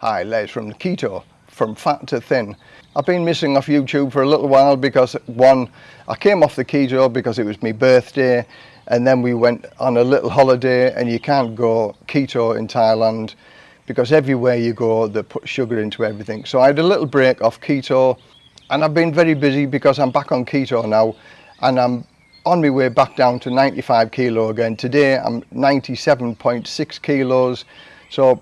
Hi, Les from Keto, from fat to thin. I've been missing off YouTube for a little while because one, I came off the keto because it was my birthday and then we went on a little holiday and you can't go keto in Thailand because everywhere you go they put sugar into everything. So I had a little break off keto and I've been very busy because I'm back on keto now and I'm on my way back down to 95 kilo again. Today I'm 97.6 kilos. So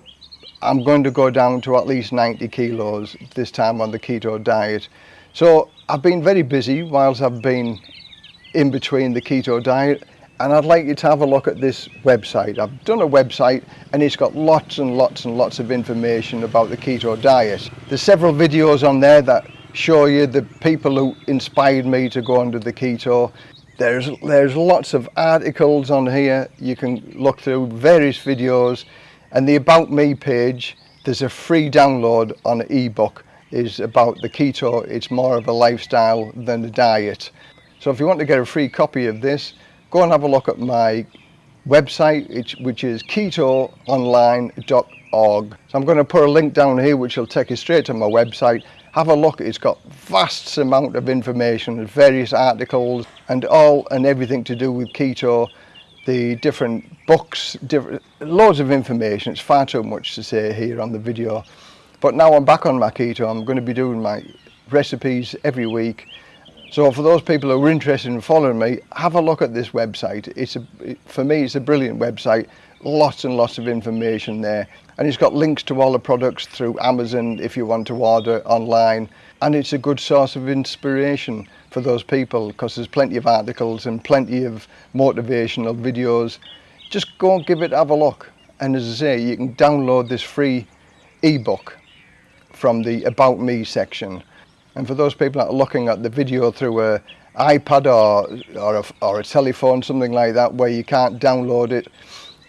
I'm going to go down to at least 90 kilos this time on the keto diet. So I've been very busy whilst I've been in between the keto diet and I'd like you to have a look at this website. I've done a website and it's got lots and lots and lots of information about the keto diet. There's several videos on there that show you the people who inspired me to go under the keto. There's, there's lots of articles on here. You can look through various videos and the About Me page, there's a free download on ebook is about the keto. It's more of a lifestyle than a diet. So if you want to get a free copy of this, go and have a look at my website, which is ketoonline.org. So I'm going to put a link down here which will take you straight to my website. Have a look, it's got vast amount of information, various articles and all and everything to do with keto the different books, different, loads of information. It's far too much to say here on the video. But now I'm back on my keto, I'm going to be doing my recipes every week So for those people who are interested in following me, have a look at this website. It's a, for me, it's a brilliant website. Lots and lots of information there. And it's got links to all the products through Amazon if you want to order online. And it's a good source of inspiration for those people because there's plenty of articles and plenty of motivational videos. Just go and give it, have a look. And as I say, you can download this free ebook from the About Me section. And for those people that are looking at the video through a iPad or, or, a, or a telephone, something like that, where you can't download it,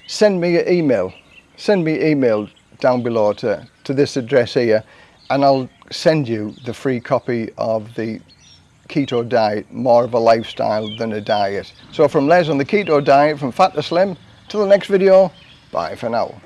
send me an email. Send me email down below to, to this address here and I'll send you the free copy of the keto diet more of a lifestyle than a diet. So from Les on the keto diet, from fat to slim, till the next video, bye for now.